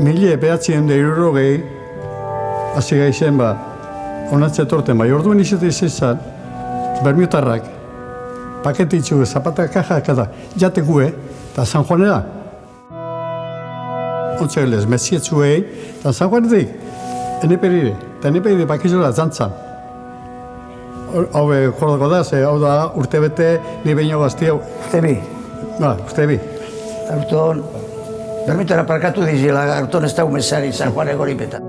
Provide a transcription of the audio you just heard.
Mile behatzien da irurogei, hasi gaizen ba, onatze torten bai, orduan izate izan, bermiutarrak, paketitzu, zapata kaja, kada, jate gue, eta San Juanera. Ontsa gelez, mezietzuei, eta San Juanetik, eneperire, eta eneperire bakizola zantzan. Hau be, jordako da, ze hau da urte bete, ni behin gazti hau. Uste bi, Ba, uste bi. Permítame para acá, tú dices, lagartón está un mesari, San Juan de Goripeta.